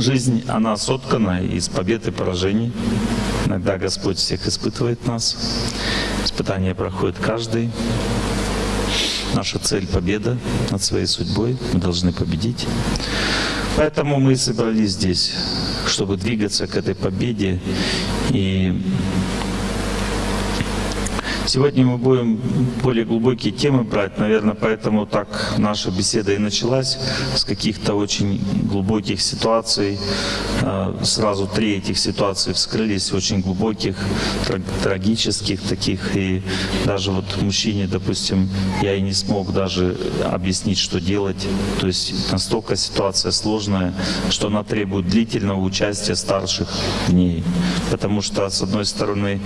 Жизнь, она соткана из побед и поражений. Иногда Господь всех испытывает нас. Испытания проходит каждый. Наша цель — победа над своей судьбой. Мы должны победить. Поэтому мы собрались здесь, чтобы двигаться к этой победе и Сегодня мы будем более глубокие темы брать, наверное, поэтому так наша беседа и началась с каких-то очень глубоких ситуаций. А, сразу три этих ситуации вскрылись, очень глубоких, трагических таких. И даже вот мужчине, допустим, я и не смог даже объяснить, что делать. То есть настолько ситуация сложная, что она требует длительного участия старших в ней. Потому что, с одной стороны,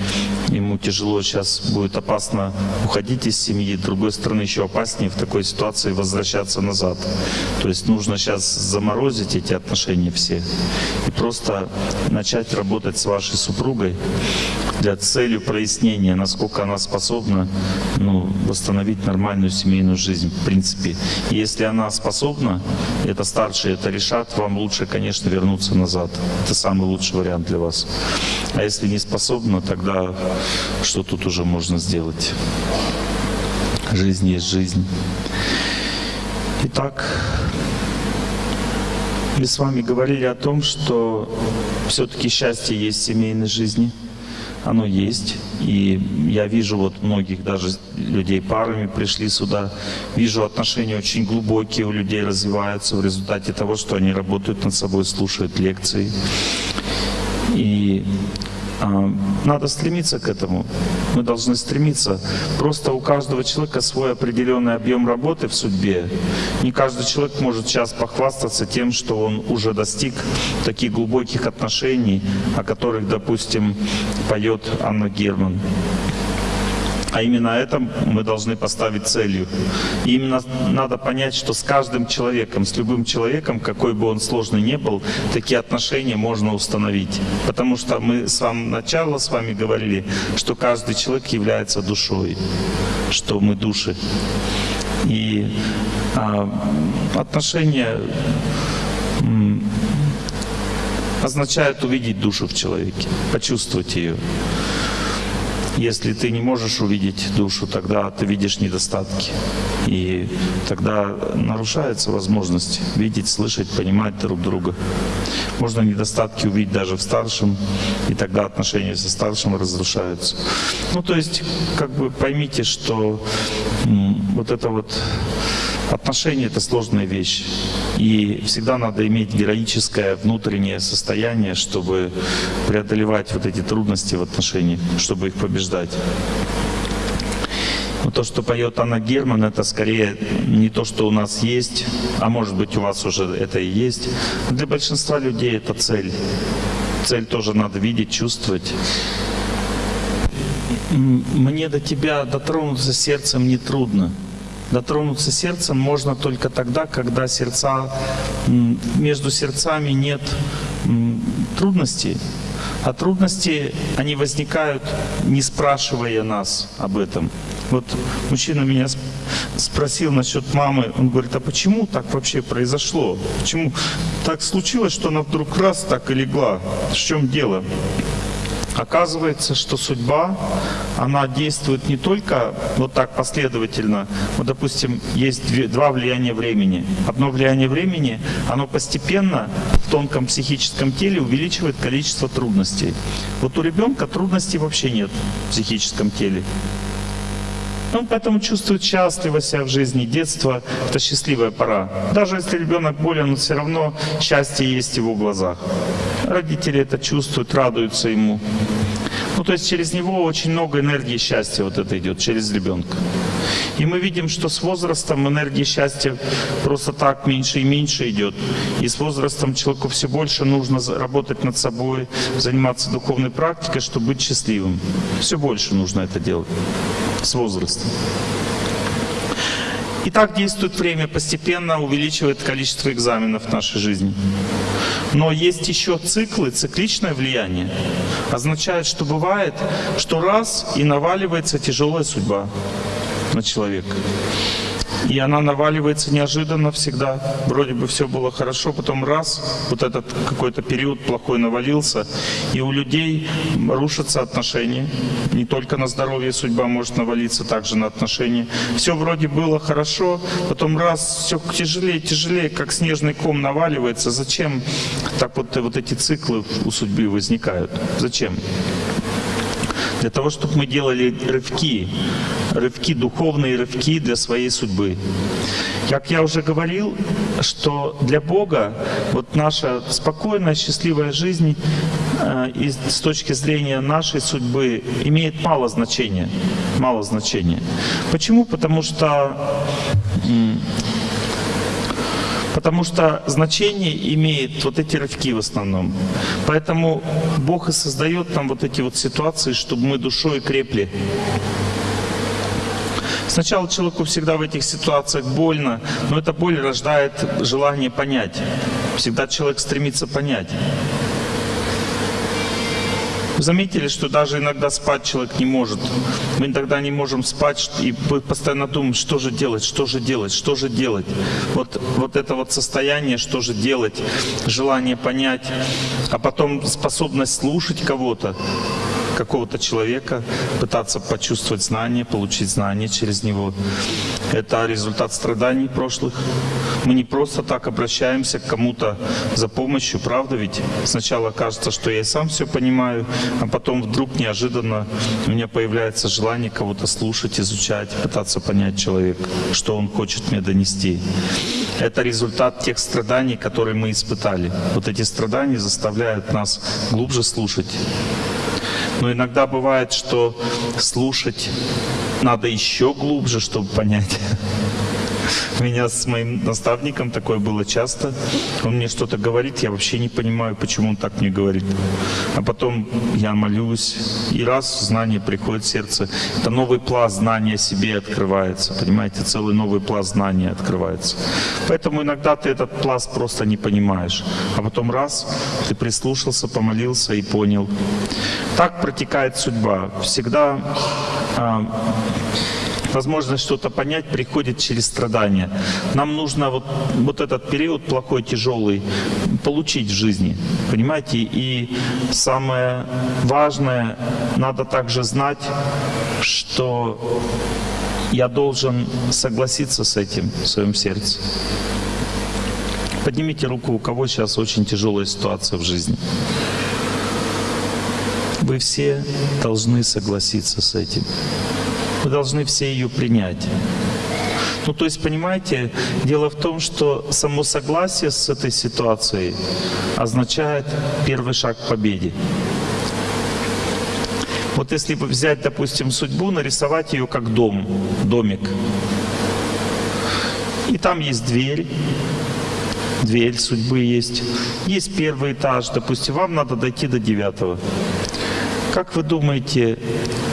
ему тяжело сейчас будет будет опасно уходить из семьи, с другой стороны еще опаснее в такой ситуации возвращаться назад. То есть нужно сейчас заморозить эти отношения все и просто начать работать с вашей супругой для целью прояснения, насколько она способна ну, восстановить нормальную семейную жизнь в принципе. И если она способна, это старшие это решат, вам лучше, конечно, вернуться назад. Это самый лучший вариант для вас. А если не способна, тогда что тут уже можно сделать. Жизнь есть жизнь. Итак, мы с вами говорили о том, что все-таки счастье есть в семейной жизни. Оно есть. И я вижу вот многих даже людей парами пришли сюда. Вижу отношения очень глубокие у людей развиваются в результате того, что они работают над собой, слушают лекции. И надо стремиться к этому. Мы должны стремиться. Просто у каждого человека свой определенный объем работы в судьбе. Не каждый человек может сейчас похвастаться тем, что он уже достиг таких глубоких отношений, о которых, допустим, поет Анна Герман. А именно это мы должны поставить целью. И именно надо понять, что с каждым человеком, с любым человеком, какой бы он сложный ни был, такие отношения можно установить. Потому что мы с самого начала с вами говорили, что каждый человек является душой, что мы души. И а, отношения означают увидеть душу в человеке, почувствовать ее. Если ты не можешь увидеть душу, тогда ты видишь недостатки. И тогда нарушается возможность видеть, слышать, понимать друг друга. Можно недостатки увидеть даже в старшем, и тогда отношения со старшим разрушаются. Ну, то есть, как бы поймите, что вот это вот Отношения — это сложная вещь. И всегда надо иметь героическое внутреннее состояние, чтобы преодолевать вот эти трудности в отношениях, чтобы их побеждать. Но то, что поет Анна Герман, это скорее не то, что у нас есть, а может быть у вас уже это и есть. Для большинства людей это цель. Цель тоже надо видеть, чувствовать. Мне до тебя дотронуться сердцем не трудно. Дотронуться сердцем можно только тогда, когда сердца, между сердцами нет трудностей. А трудности, они возникают, не спрашивая нас об этом. Вот мужчина меня спросил насчет мамы, он говорит, а почему так вообще произошло? Почему так случилось, что она вдруг раз так и легла? В чем дело? Оказывается, что судьба, она действует не только вот так последовательно. Вот, допустим, есть две, два влияния времени. Одно влияние времени, оно постепенно в тонком психическом теле увеличивает количество трудностей. Вот у ребенка трудностей вообще нет в психическом теле. Он поэтому чувствует счастливо себя в жизни. Детство — это счастливая пора. Даже если ребенок болен, все равно счастье есть в его глазах. Родители это чувствуют, радуются ему. Ну, то есть через него очень много энергии счастья вот это идет, через ребенка. И мы видим, что с возрастом энергии счастья просто так меньше и меньше идет. И с возрастом человеку все больше нужно работать над собой, заниматься духовной практикой, чтобы быть счастливым. Все больше нужно это делать с возрастом. И так действует время, постепенно увеличивает количество экзаменов в нашей жизни. Но есть еще циклы, цикличное влияние. Означает, что бывает, что раз и наваливается тяжелая судьба на человека. И она наваливается неожиданно всегда. Вроде бы все было хорошо, потом раз, вот этот какой-то период плохой навалился, и у людей рушатся отношения. Не только на здоровье судьба может навалиться, также на отношения. Все вроде было хорошо, потом раз, все тяжелее, тяжелее, как снежный ком наваливается. Зачем так вот, вот эти циклы у судьбы возникают? Зачем? для того, чтобы мы делали рывки, рывки, духовные рывки для своей судьбы. Как я уже говорил, что для Бога вот наша спокойная, счастливая жизнь э, и с точки зрения нашей судьбы имеет мало значения. Мало значения. Почему? Потому что Потому что значение имеет вот эти рывки в основном. Поэтому Бог и создает нам вот эти вот ситуации, чтобы мы душой крепли. Сначала человеку всегда в этих ситуациях больно, но эта боль рождает желание понять. Всегда человек стремится понять. Заметили, что даже иногда спать человек не может. Мы иногда не можем спать и постоянно думаем, что же делать, что же делать, что же делать. Вот, вот это вот состояние, что же делать, желание понять, а потом способность слушать кого-то, какого-то человека, пытаться почувствовать знание, получить знание через него. Это результат страданий прошлых. Мы не просто так обращаемся к кому-то за помощью, правда ведь? Сначала кажется, что я и сам все понимаю, а потом вдруг неожиданно у меня появляется желание кого-то слушать, изучать, пытаться понять человека, что он хочет мне донести. Это результат тех страданий, которые мы испытали. Вот эти страдания заставляют нас глубже слушать, но иногда бывает, что слушать надо еще глубже, чтобы понять. Меня с моим наставником такое было часто. Он мне что-то говорит, я вообще не понимаю, почему он так мне говорит. А потом я молюсь, и раз знание приходит в сердце, это новый пласт знания себе открывается. Понимаете, целый новый пласт знания открывается. Поэтому иногда ты этот пласт просто не понимаешь. А потом раз, ты прислушался, помолился и понял. Так протекает судьба. Всегда а, возможность что-то понять приходит через страдания. Нам нужно вот, вот этот период плохой, тяжелый получить в жизни, понимаете? И самое важное, надо также знать, что я должен согласиться с этим в своем сердце. Поднимите руку, у кого сейчас очень тяжелая ситуация в жизни. Вы все должны согласиться с этим. Мы должны все ее принять. Ну, то есть, понимаете, дело в том, что само согласие с этой ситуацией означает первый шаг к победе. Вот если бы взять, допустим, судьбу, нарисовать ее как дом, домик. И там есть дверь, дверь судьбы есть. Есть первый этаж, допустим, вам надо дойти до девятого. Как вы думаете,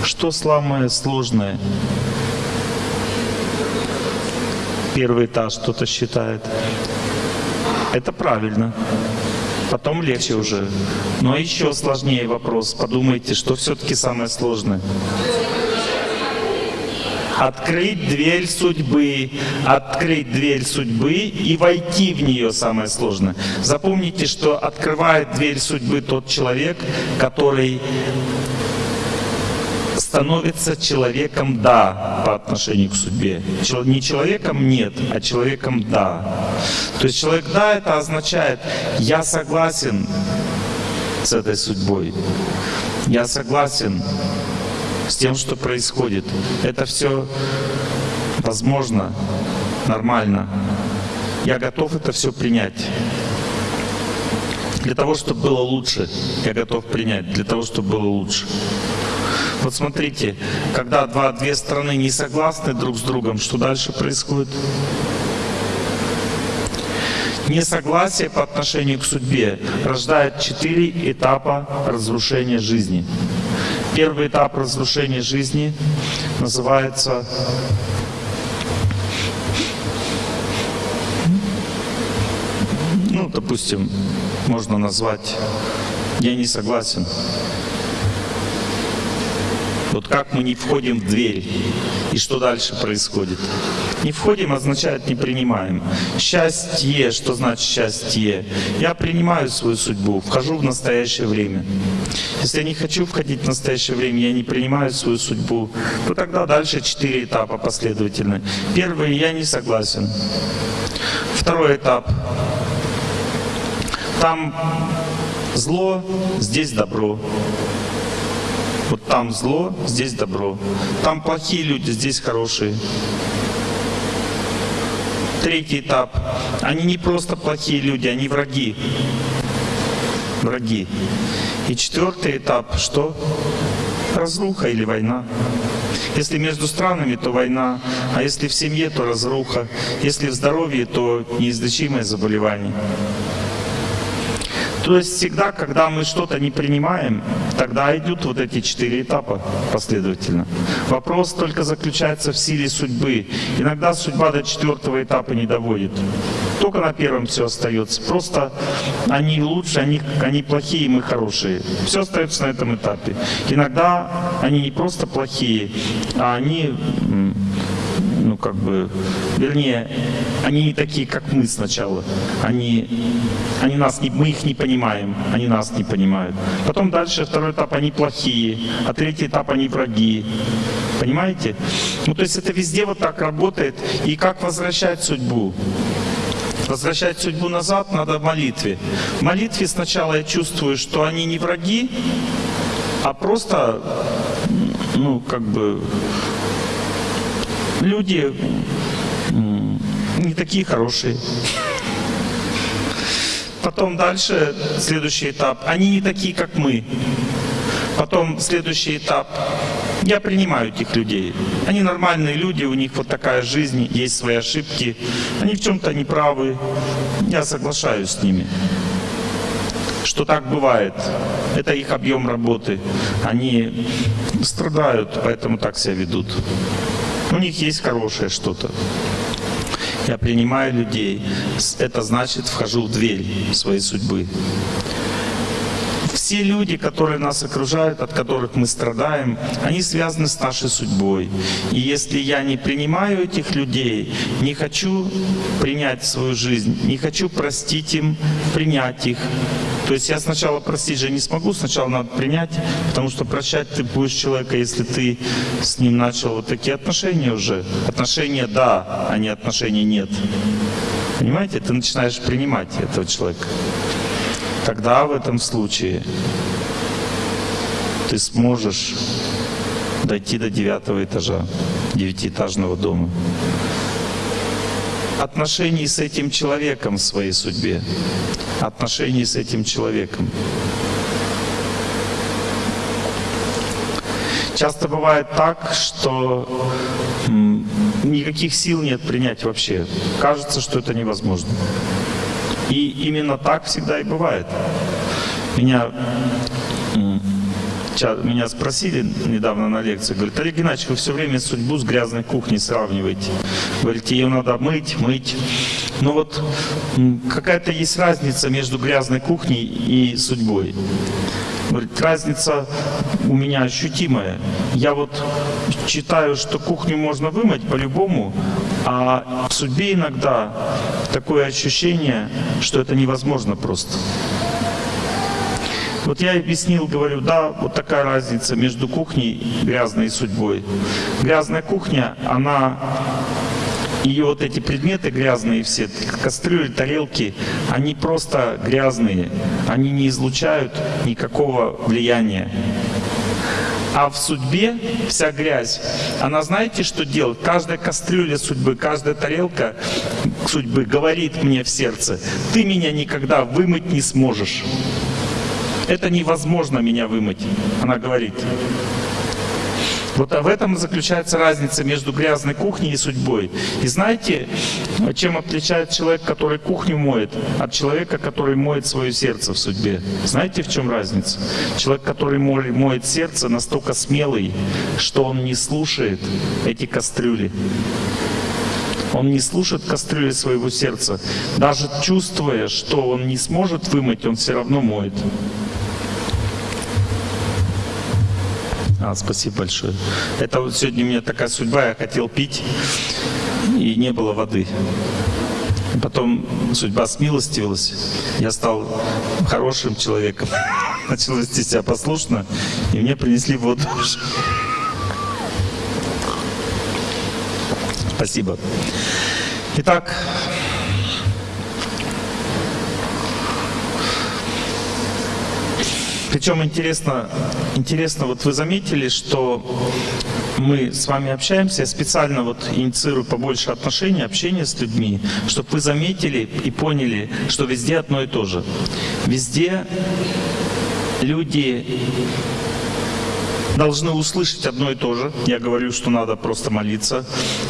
что самое сложное? Первый этаж кто-то считает. Это правильно. Потом легче уже. Но еще сложнее вопрос. Подумайте, что все-таки самое сложное открыть дверь судьбы, открыть дверь судьбы и войти в нее самое сложное. Запомните, что открывает дверь судьбы тот человек, который становится человеком «да» по отношению к судьбе. Не человеком «нет», а человеком «да». То есть человек «да» это означает «я согласен с этой судьбой», «я согласен с тем, что происходит. Это все возможно, нормально. Я готов это все принять. Для того, чтобы было лучше, я готов принять, для того, чтобы было лучше. Вот смотрите, когда два, две страны не согласны друг с другом, что дальше происходит? Несогласие по отношению к судьбе рождает четыре этапа разрушения жизни. Первый этап разрушения жизни называется ну, допустим, можно назвать «я не согласен». Вот как мы не входим в дверь, и что дальше происходит? Не входим означает не принимаем. Счастье, что значит счастье? Я принимаю свою судьбу, вхожу в настоящее время. Если я не хочу входить в настоящее время, я не принимаю свою судьбу, то тогда дальше четыре этапа последовательно. Первый, я не согласен. Второй этап. Там зло, здесь добро. Вот там зло, здесь добро. Там плохие люди, здесь хорошие. Третий этап. Они не просто плохие люди, они враги. Враги. И четвертый этап, что? Разруха или война. Если между странами, то война, а если в семье, то разруха, если в здоровье, то неизлечимое заболевание. То есть всегда, когда мы что-то не принимаем, тогда идут вот эти четыре этапа последовательно. Вопрос только заключается в силе судьбы. Иногда судьба до четвертого этапа не доводит. Только на первом все остается. Просто они лучше, они, они плохие, мы хорошие. Все остается на этом этапе. Иногда они не просто плохие, а они ну как бы, вернее, они не такие, как мы сначала. Они, они нас не, мы их не понимаем, они нас не понимают. Потом дальше второй этап, они плохие, а третий этап, они враги. Понимаете? Ну то есть это везде вот так работает. И как возвращать судьбу? Возвращать судьбу назад надо в молитве. В молитве сначала я чувствую, что они не враги, а просто, ну, как бы, люди не такие хорошие. Потом дальше, следующий этап, они не такие, как мы. Потом следующий этап, я принимаю этих людей. Они нормальные люди, у них вот такая жизнь, есть свои ошибки. Они в чем-то неправы. Я соглашаюсь с ними. Что так бывает. Это их объем работы. Они страдают, поэтому так себя ведут. У них есть хорошее что-то. Я принимаю людей. Это значит, вхожу в дверь своей судьбы. Все люди, которые нас окружают, от которых мы страдаем, они связаны с нашей судьбой. И если я не принимаю этих людей, не хочу принять свою жизнь, не хочу простить им, принять их, то есть я сначала простить же не смогу, сначала надо принять, потому что прощать ты будешь человека, если ты с ним начал вот такие отношения уже. Отношения да, а не отношения нет. Понимаете, ты начинаешь принимать этого человека тогда в этом случае ты сможешь дойти до девятого этажа девятиэтажного дома. Отношений с этим человеком в своей судьбе. Отношений с этим человеком. Часто бывает так, что никаких сил нет принять вообще. Кажется, что это невозможно. И именно так всегда и бывает. Меня, меня спросили недавно на лекции, говорят, Олег Геннадьевич, вы все время судьбу с грязной кухней сравниваете. Говорите, ее надо мыть, мыть. Но вот какая-то есть разница между грязной кухней и судьбой. Говорит, разница у меня ощутимая. Я вот считаю, что кухню можно вымыть по-любому, а в судьбе иногда такое ощущение, что это невозможно просто. Вот я объяснил, говорю, да, вот такая разница между кухней грязной и судьбой. Грязная кухня, она ее вот эти предметы грязные все, кастрюли, тарелки, они просто грязные, они не излучают никакого влияния. А в судьбе вся грязь, она знаете, что делает? Каждая кастрюля судьбы, каждая тарелка судьбы говорит мне в сердце, ты меня никогда вымыть не сможешь. Это невозможно меня вымыть, она говорит. Вот в этом заключается разница между грязной кухней и судьбой. И знаете, чем отличает человек, который кухню моет, от человека, который моет свое сердце в судьбе? Знаете, в чем разница? Человек, который моет сердце, настолько смелый, что он не слушает эти кастрюли. Он не слушает кастрюли своего сердца. Даже чувствуя, что он не сможет вымыть, он все равно моет. А, спасибо большое. Это вот сегодня у меня такая судьба, я хотел пить, и не было воды. Потом судьба смилостивилась, я стал хорошим человеком, начал вести себя послушно, и мне принесли воду. Спасибо. Итак, Причем интересно, интересно, вот вы заметили, что мы с вами общаемся, я специально вот инициирую побольше отношений, общения с людьми, чтобы вы заметили и поняли, что везде одно и то же. Везде люди должны услышать одно и то же. Я говорю, что надо просто молиться.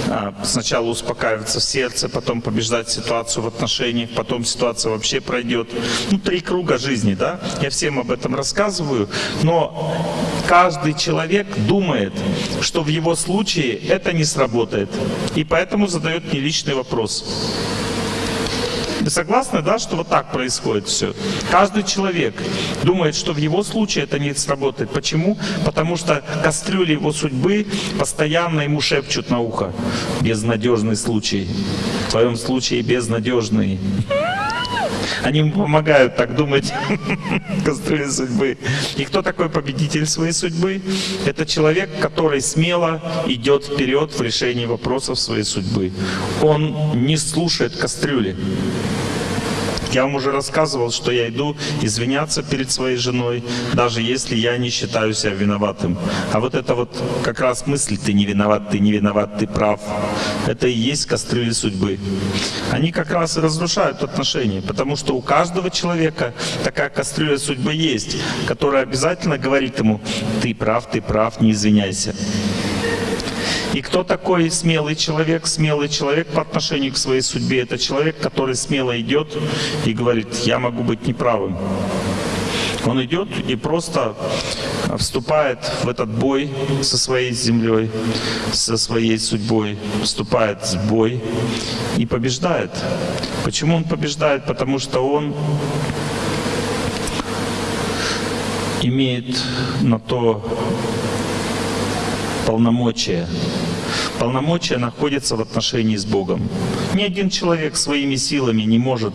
А, сначала успокаиваться сердце, потом побеждать ситуацию в отношениях, потом ситуация вообще пройдет. Ну, три круга жизни, да? Я всем об этом рассказываю. Но каждый человек думает, что в его случае это не сработает. И поэтому задает мне личный вопрос. Вы согласны, да, что вот так происходит все? Каждый человек думает, что в его случае это не сработает. Почему? Потому что кастрюли его судьбы постоянно ему шепчут на ухо. Безнадежный случай. В твоем случае безнадежный. Они ему помогают так думать кастрюли судьбы. И кто такой победитель своей судьбы? Это человек, который смело идет вперед в решении вопросов своей судьбы. Он не слушает кастрюли. Я вам уже рассказывал, что я иду извиняться перед своей женой, даже если я не считаю себя виноватым. А вот это вот как раз мысль «ты не виноват, ты не виноват, ты прав», это и есть кастрюли судьбы. Они как раз и разрушают отношения, потому что у каждого человека такая кастрюля судьбы есть, которая обязательно говорит ему «ты прав, ты прав, не извиняйся». И кто такой смелый человек? Смелый человек по отношению к своей судьбе — это человек, который смело идет и говорит, я могу быть неправым. Он идет и просто вступает в этот бой со своей землей, со своей судьбой, вступает в бой и побеждает. Почему он побеждает? Потому что он имеет на то полномочия. Полномочия находятся в отношении с Богом. Ни один человек своими силами не может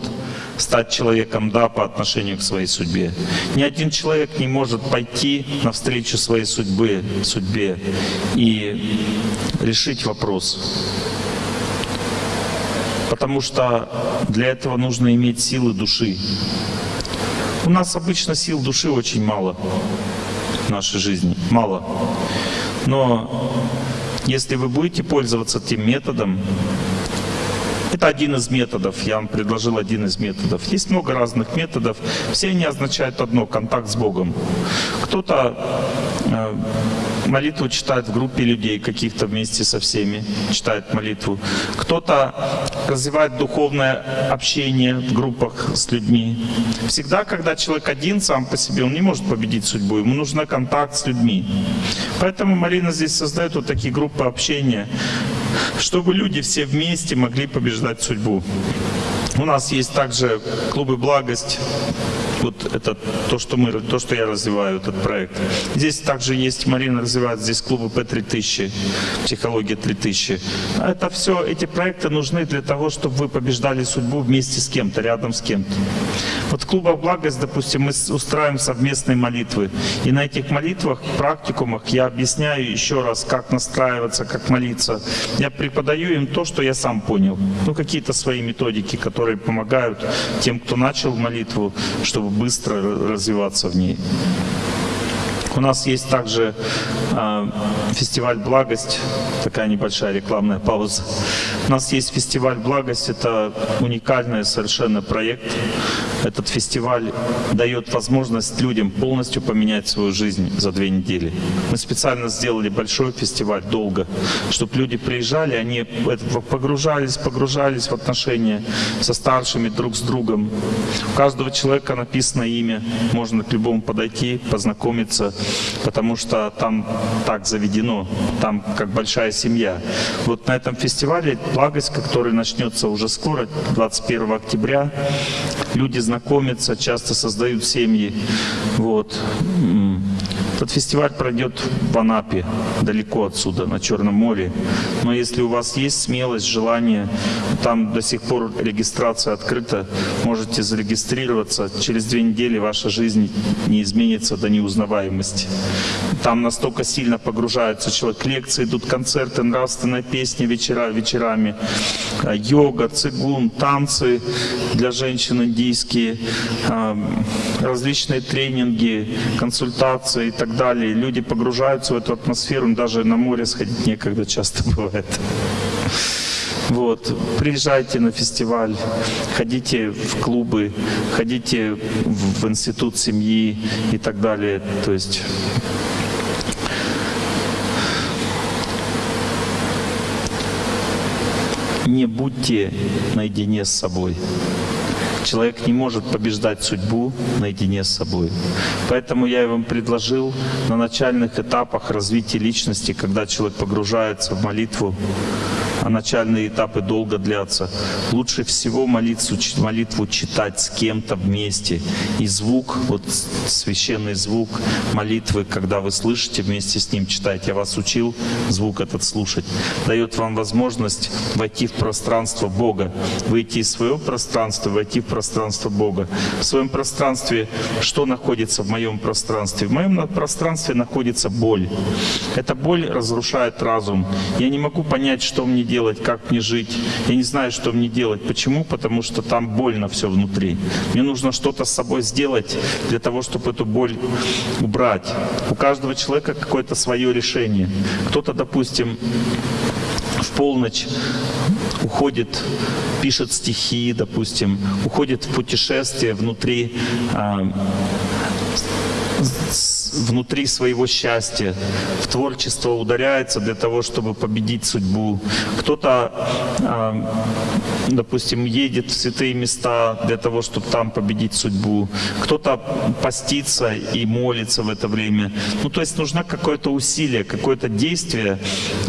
стать человеком «да» по отношению к своей судьбе. Ни один человек не может пойти навстречу своей судьбе, судьбе и решить вопрос. Потому что для этого нужно иметь силы души. У нас обычно сил души очень мало в нашей жизни. Мало. Но если вы будете пользоваться тем методом, это один из методов, я вам предложил один из методов. Есть много разных методов, все они означают одно — контакт с Богом. Кто-то э, молитву читает в группе людей, каких-то вместе со всеми, читает молитву. Кто-то развивает духовное общение в группах с людьми. Всегда, когда человек один сам по себе, он не может победить судьбу, ему нужен контакт с людьми. Поэтому Марина здесь создает вот такие группы общения, чтобы люди все вместе могли побеждать судьбу. У нас есть также клубы «Благость», вот это то, что мы, то, что я развиваю, этот проект. Здесь также есть, Марина развивает здесь клубы П3000, психология 3000. Это все, эти проекты нужны для того, чтобы вы побеждали судьбу вместе с кем-то, рядом с кем-то. Вот в клубах «Благость», допустим, мы устраиваем совместные молитвы. И на этих молитвах, практикумах я объясняю еще раз, как настраиваться, как молиться. Я преподаю им то, что я сам понял. Ну, какие-то свои методики, которые помогают тем, кто начал молитву, чтобы быстро развиваться в ней. У нас есть также э, фестиваль «Благость», такая небольшая рекламная пауза. У нас есть фестиваль «Благость», это уникальный совершенно проект. Этот фестиваль дает возможность людям полностью поменять свою жизнь за две недели. Мы специально сделали большой фестиваль долго, чтобы люди приезжали, они погружались, погружались в отношения со старшими друг с другом. У каждого человека написано имя, можно к любому подойти, познакомиться, потому что там так заведено, там как большая семья. Вот на этом фестивале «Благость», который начнется уже скоро, 21 октября, люди знакомятся, часто создают семьи. Вот. Этот фестиваль пройдет в Анапе, далеко отсюда, на Черном море. Но если у вас есть смелость, желание, там до сих пор регистрация открыта, можете зарегистрироваться. Через две недели ваша жизнь не изменится до неузнаваемости. Там настолько сильно погружается человек. Лекции идут, концерты, нравственная песня вечера, вечерами, э, йога, цигун, танцы для женщин индийские, э, различные тренинги, консультации и так далее. Люди погружаются в эту атмосферу, даже на море сходить некогда часто бывает. Вот. Приезжайте на фестиваль, ходите в клубы, ходите в институт семьи и так далее. То есть не будьте наедине с собой. Человек не может побеждать судьбу наедине с собой. Поэтому я вам предложил на начальных этапах развития личности, когда человек погружается в молитву, а начальные этапы долго длятся. Лучше всего молитву, молитву читать с кем-то вместе. И звук, вот священный звук молитвы, когда вы слышите, вместе с ним читаете. Я вас учил звук этот слушать. Дает вам возможность войти в пространство Бога. Выйти из своего пространства, войти в пространство Бога. В своем пространстве что находится в моем пространстве? В моем пространстве находится боль. Эта боль разрушает разум. Я не могу понять, что мне делать как мне жить. Я не знаю, что мне делать. Почему? Потому что там больно все внутри. Мне нужно что-то с собой сделать для того, чтобы эту боль убрать. У каждого человека какое-то свое решение. Кто-то, допустим, в полночь уходит, пишет стихи, допустим, уходит в путешествие внутри а, внутри своего счастья, в творчество ударяется для того, чтобы победить судьбу. Кто-то, а, допустим, едет в святые места для того, чтобы там победить судьбу. Кто-то постится и молится в это время. Ну, то есть нужно какое-то усилие, какое-то действие.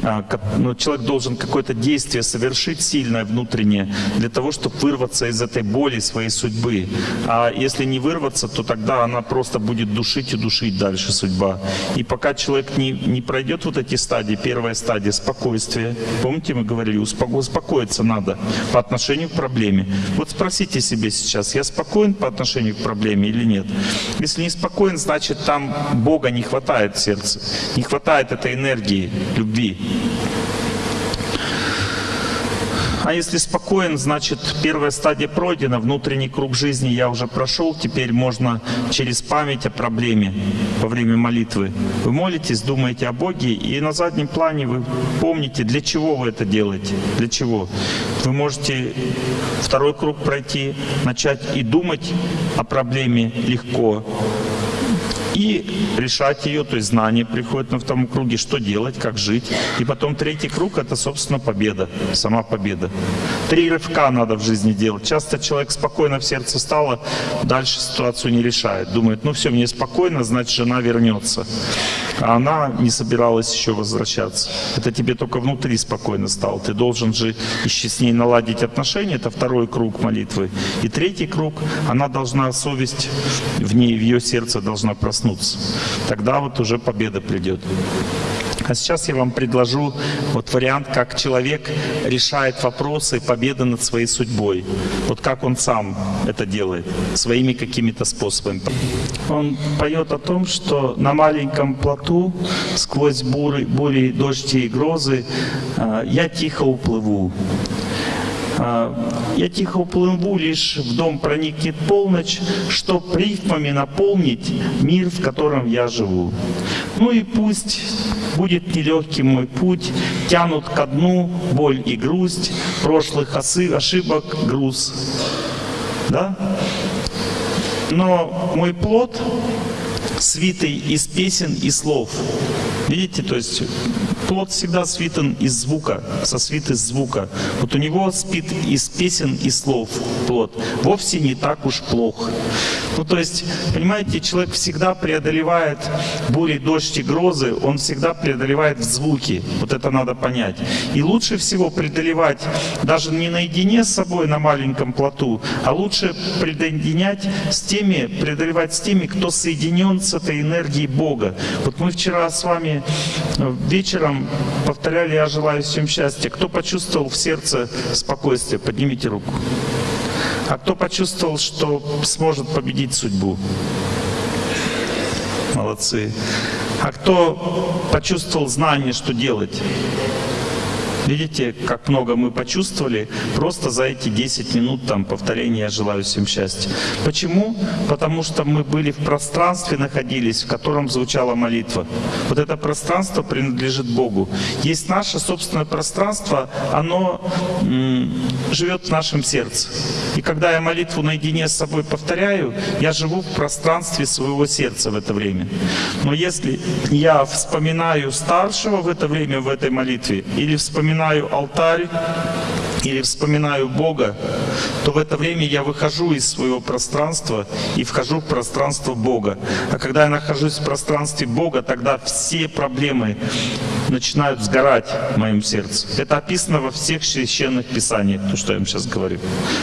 А, ну, человек должен какое-то действие совершить сильное внутреннее для того, чтобы вырваться из этой боли своей судьбы. А если не вырваться, то тогда она просто будет душить и душить дальше судьба. И пока человек не, не пройдет вот эти стадии, первая стадия спокойствия, помните, мы говорили, успокоиться надо по отношению к проблеме. Вот спросите себе сейчас, я спокоен по отношению к проблеме или нет? Если не спокоен, значит там Бога не хватает в сердце, не хватает этой энергии, любви. А если спокоен, значит первая стадия пройдена, внутренний круг жизни я уже прошел, теперь можно через память о проблеме во время молитвы. Вы молитесь, думаете о Боге, и на заднем плане вы помните, для чего вы это делаете, для чего. Вы можете второй круг пройти, начать и думать о проблеме легко, и решать ее, то есть знание приходит на втором круге, что делать, как жить. И потом третий круг — это, собственно, победа, сама победа. Три рывка надо в жизни делать. Часто человек спокойно в сердце стало, дальше ситуацию не решает. Думает, ну все, мне спокойно, значит, жена вернется. А она не собиралась еще возвращаться. Это тебе только внутри спокойно стало. Ты должен же еще с ней наладить отношения. Это второй круг молитвы. И третий круг, она должна, совесть в ней, в ее сердце должна проснуться проснуться. Тогда вот уже победа придет. А сейчас я вам предложу вот вариант, как человек решает вопросы победы над своей судьбой. Вот как он сам это делает, своими какими-то способами. Он поет о том, что на маленьком плоту сквозь бури, бури дожди и грозы а, я тихо уплыву. А, я тихо уплыву, лишь в дом проникнет полночь, чтоб рифмами наполнить мир, в котором я живу. Ну и пусть будет нелегким мой путь, тянут ко дну боль и грусть, прошлых ошибок груз. Да? Но мой плод свитый из песен и слов, Видите, то есть плод всегда свитан из звука, сосвит из звука. Вот у него спит из песен и слов плод. Вовсе не так уж плохо. Ну, то есть, понимаете, человек всегда преодолевает бури, дождь и грозы, он всегда преодолевает в звуке. Вот это надо понять. И лучше всего преодолевать даже не наедине с собой на маленьком плоту, а лучше преодолевать с теми, преодолевать с теми, кто соединен с этой энергией Бога. Вот мы вчера с вами э, вечером повторяли «Я желаю всем счастья». Кто почувствовал в сердце спокойствие? Поднимите руку. А кто почувствовал, что сможет победить судьбу? Молодцы. А кто почувствовал знание, что делать? Видите, как много мы почувствовали просто за эти 10 минут там повторения «Я желаю всем счастья». Почему? Потому что мы были в пространстве, находились, в котором звучала молитва. Вот это пространство принадлежит Богу. Есть наше собственное пространство, оно живет в нашем сердце. И когда я молитву наедине с собой повторяю, я живу в пространстве своего сердца в это время. Но если я вспоминаю старшего в это время, в этой молитве, или вспоминаю вспоминаю алтарь или вспоминаю Бога, то в это время я выхожу из своего пространства и вхожу в пространство Бога. А когда я нахожусь в пространстве Бога, тогда все проблемы начинают сгорать в моем сердце. Это описано во всех священных писаниях, то, что я вам сейчас говорю.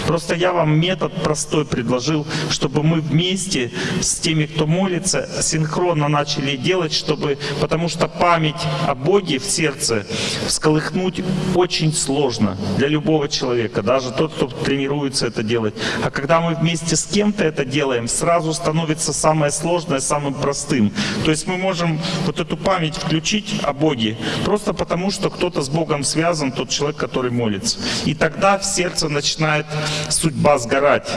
Просто я вам метод простой предложил, чтобы мы вместе с теми, кто молится, синхронно начали делать, чтобы, потому что память о Боге в сердце всколыхнуть очень сложно для любого человека, даже тот, кто тренируется это делать. А когда мы вместе с кем-то это делаем, сразу становится самое сложное самым простым. То есть мы можем вот эту память включить о Боге, просто потому что кто-то с Богом связан, тот человек, который молится. И тогда в сердце начинает судьба сгорать.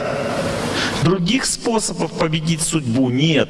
Других способов победить судьбу нет.